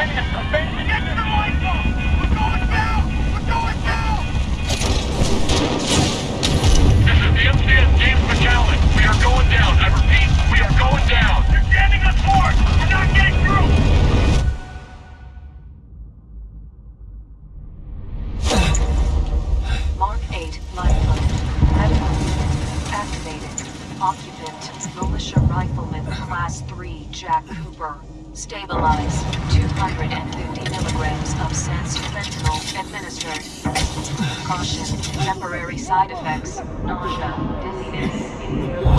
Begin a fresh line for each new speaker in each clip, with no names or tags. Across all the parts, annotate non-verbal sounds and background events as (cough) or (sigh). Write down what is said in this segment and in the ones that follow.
We are going down. I repeat, we are going down. You're jamming us forward.
Side effects. Nausea. Dizziness.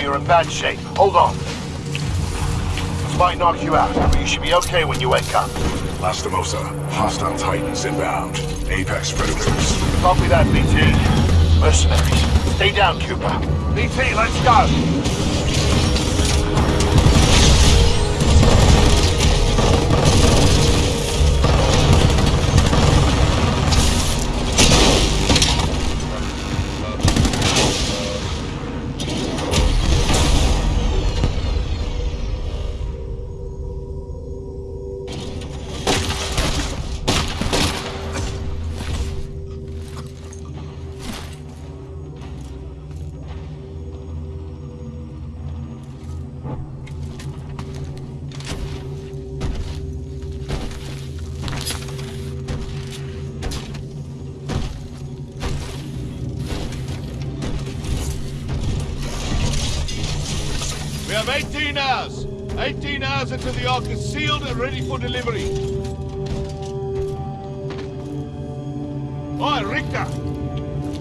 You're in bad shape. Hold on. This might knock you out, but you should be okay when you wake up.
Lastimosa, hostile titans inbound. Apex predators.
Copy that, BT. Mercenaries. Stay down, Cooper. BT, let's go.
18 hours. 18 hours until the Ark is sealed and ready for delivery. Oi, Richter!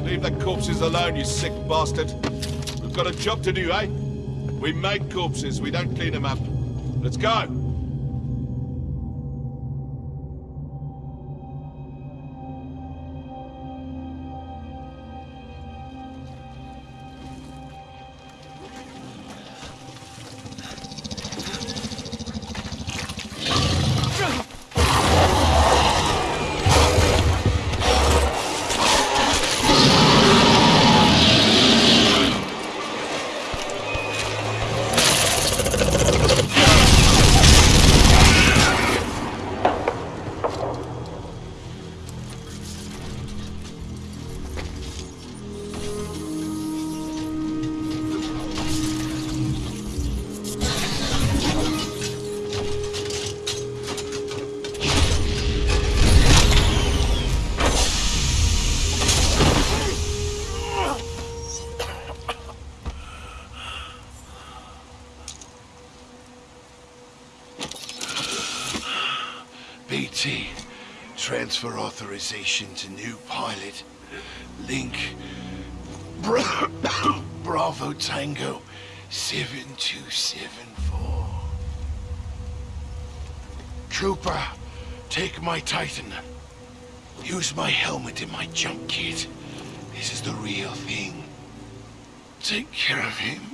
Leave the corpses alone, you sick bastard. We've got a job to do, eh? We make corpses, we don't clean them up. Let's go!
authorization to new pilot. Link Bra (coughs) Bravo Tango 7274. Trooper, take my Titan. Use my helmet and my jump kit. This is the real thing. Take care of him.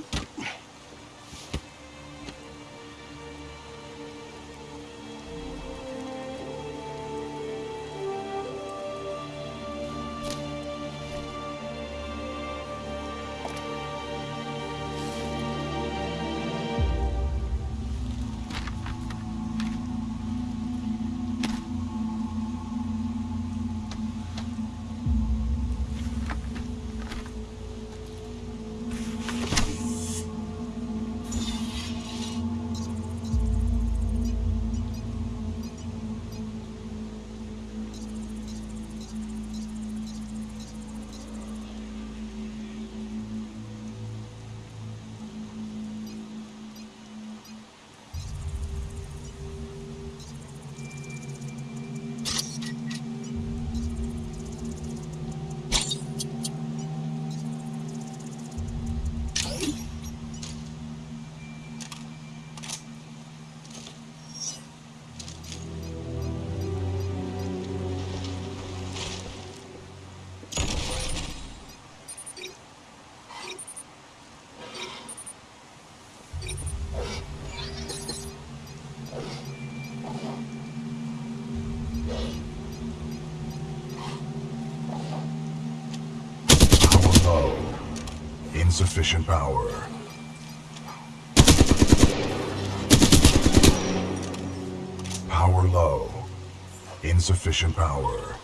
Insufficient power. Power low. Insufficient power.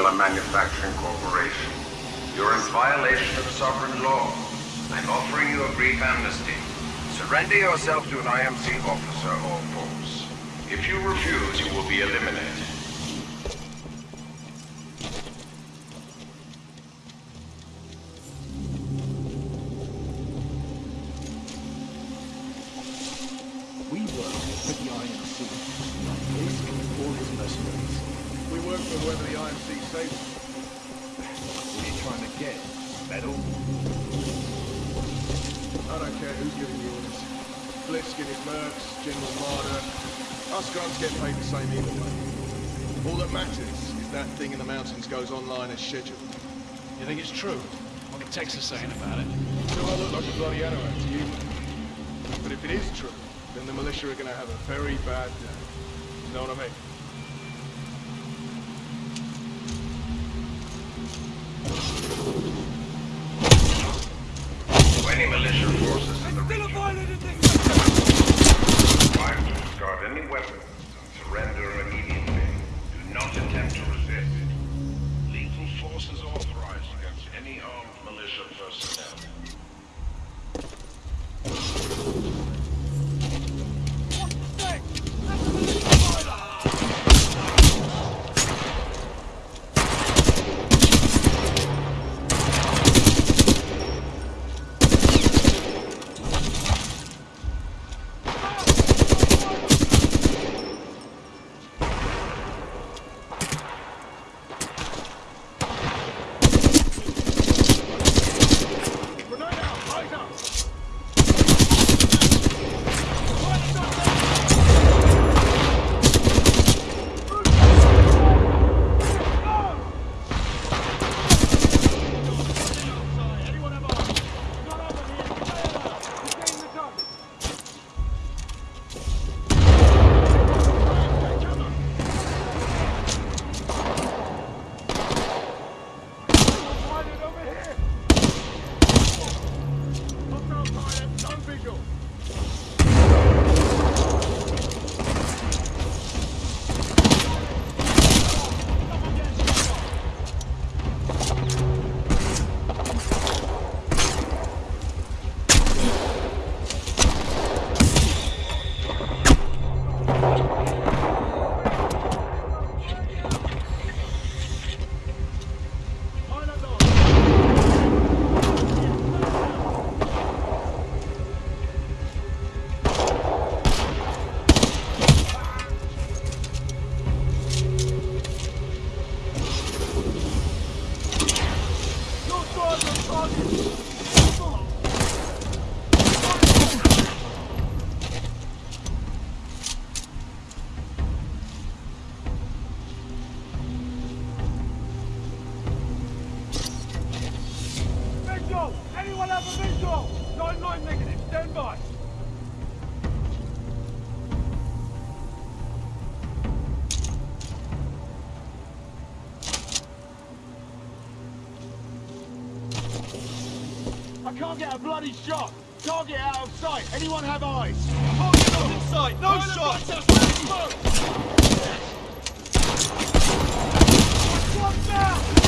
The
Manufacturing Corporation. You're in violation of sovereign law. I'm offering you a brief amnesty. Surrender yourself to an IMC officer or force. If you refuse, you will be eliminated.
Get? Medal?
I don't care who's giving you orders. Blisk and his Mercs, General Marder. Us grunts get paid the same either way. All that matters is that thing in the mountains goes online as scheduled.
You think it's true? What the techs are saying about it?
So I look like a bloody anorak to you. But if it is true, then the militia are gonna have a very bad day. You know what I mean?
Any militia forces in the region, required to discard any weapons and surrender immediately. Do not attempt to resist. Lethal force is authorized against any armed militia personnel.
I can't get a bloody shot! Target out of sight! Anyone have eyes? Target not in sight! No shot! One down!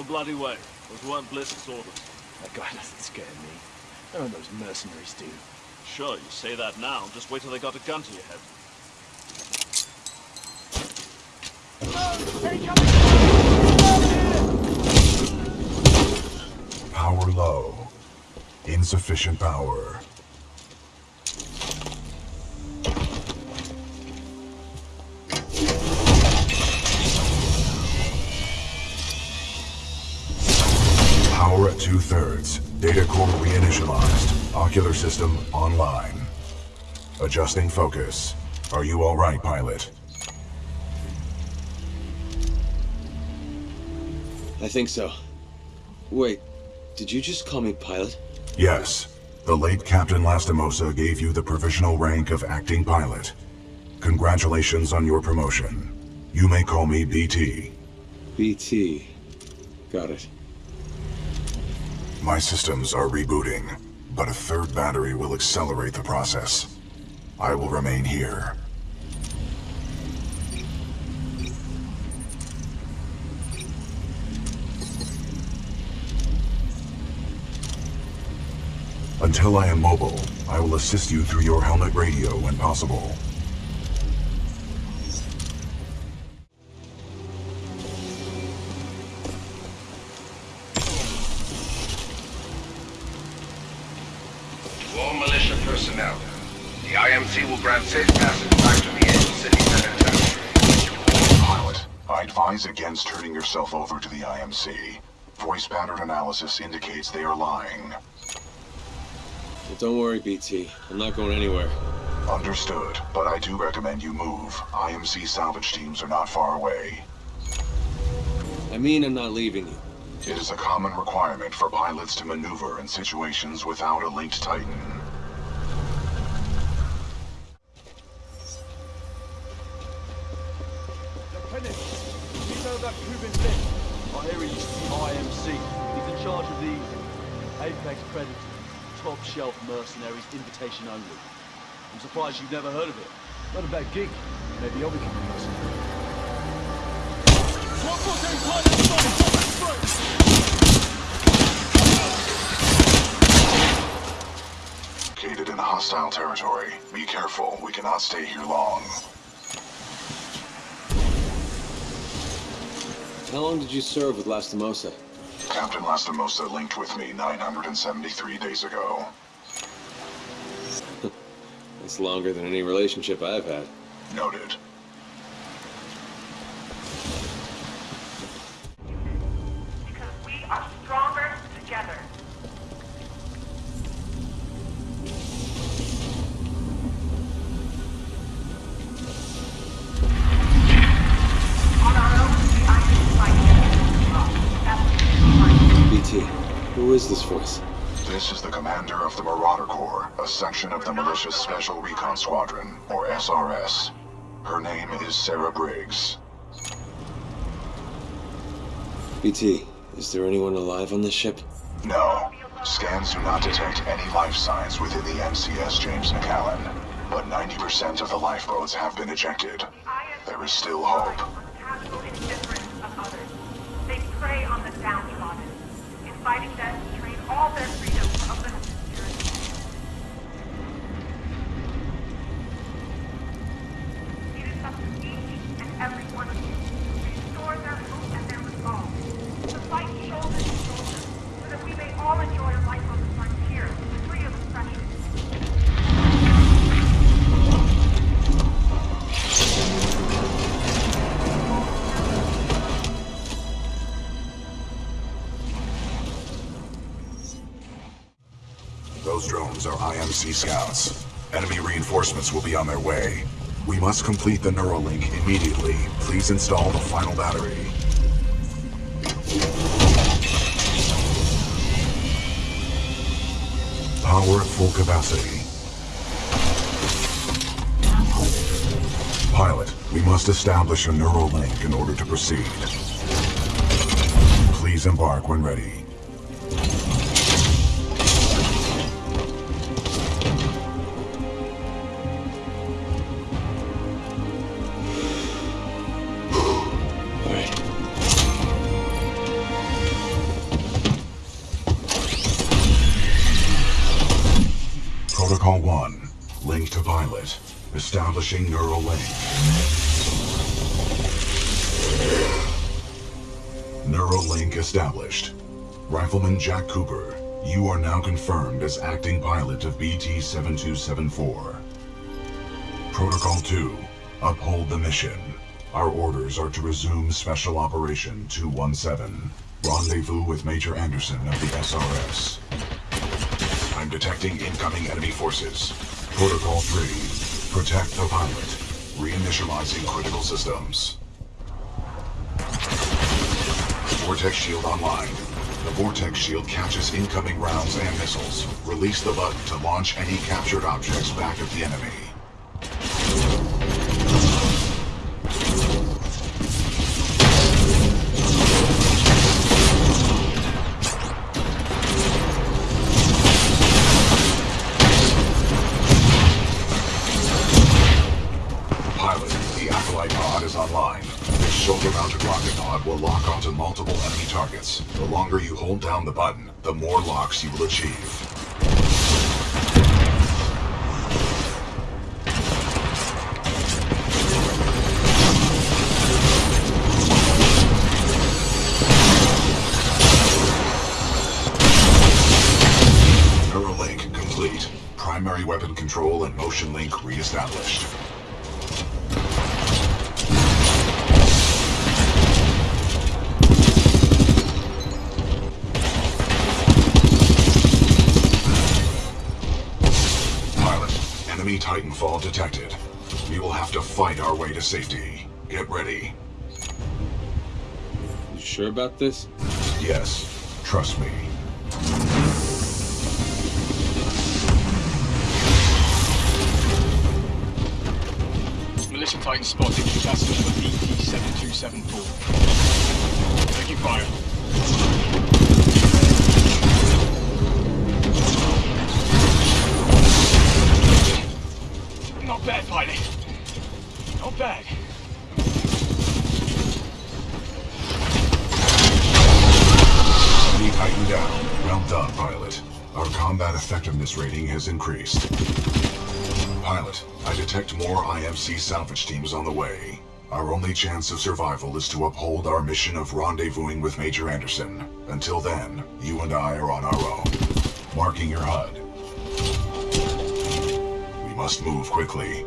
No bloody way. Those weren't Blisk's orders.
That guy doesn't scare me. None of those mercenaries do.
Sure, you say that now. Just wait till they got a gun to your head.
Power low. Insufficient power. Two-thirds. Data core reinitialized. Ocular system online. Adjusting focus. Are you all right, pilot?
I think so. Wait, did you just call me pilot?
Yes. The late Captain Lastimosa gave you the provisional rank of acting pilot. Congratulations on your promotion. You may call me BT.
BT. Got it.
My systems are rebooting, but a third battery will accelerate the process. I will remain here. Until I am mobile, I will assist you through your helmet radio when possible.
All militia personnel, the IMC will grant safe passage back to the Angel City Penitentiary.
Pilot, I advise against turning yourself over to the IMC. Voice pattern analysis indicates they are lying.
Well, don't worry, BT. I'm not going anywhere.
Understood, but I do recommend you move. IMC salvage teams are not far away.
I mean I'm not leaving you.
It is a common requirement for pilots to maneuver in situations without a linked Titan.
Lieutenant, you know that Kuben? I hear he's IMC. He's in charge of Apex top shelf mercenaries, invitation only. I'm surprised you've never heard of it. Not a bad gig. Maybe I'll become a mercenary.
Located in hostile territory. Be careful, we cannot stay here long.
How long did you serve with Lastimosa?
Captain Lastimosa linked with me 973 days ago. (laughs)
That's longer than any relationship I've had.
Noted. Section of the Militia's Special Recon Squadron, or SRS. Her name is Sarah Briggs.
BT, is there anyone alive on this ship?
No. Scans do not detect any life signs within the MCS James McAllen, but 90% of the lifeboats have been ejected. There is still hope. Drones are IMC scouts. Enemy reinforcements will be on their way. We must complete the neural link immediately. Please install the final battery. Power at full capacity. Pilot, we must establish a neural link in order to proceed. Please embark when ready. Establishing neural link. Neural link established. Rifleman Jack Cooper, you are now confirmed as acting pilot of BT-7274. Protocol 2. Uphold the mission. Our orders are to resume Special Operation 217. Rendezvous with Major Anderson of the SRS. I'm detecting incoming enemy forces. Protocol 3. Protect the pilot. Reinitializing critical systems. Vortex shield online. The Vortex shield catches incoming rounds and missiles. Release the button to launch any captured objects back at the enemy. Control and motion link reestablished. Pilot, enemy Titanfall detected. We will have to fight our way to safety. Get ready.
You sure about this?
Yes, trust me.
Militia Titan spotted. That's number BT-7274. Taking fire. Not bad, pilot. Not bad.
Enemy Titan down. Well done, pilot. Our combat effectiveness rating has increased. Pilot, I detect more IMC salvage teams on the way. Our only chance of survival is to uphold our mission of rendezvousing with Major Anderson. Until then, you and I are on our own. Marking your HUD. We must move quickly.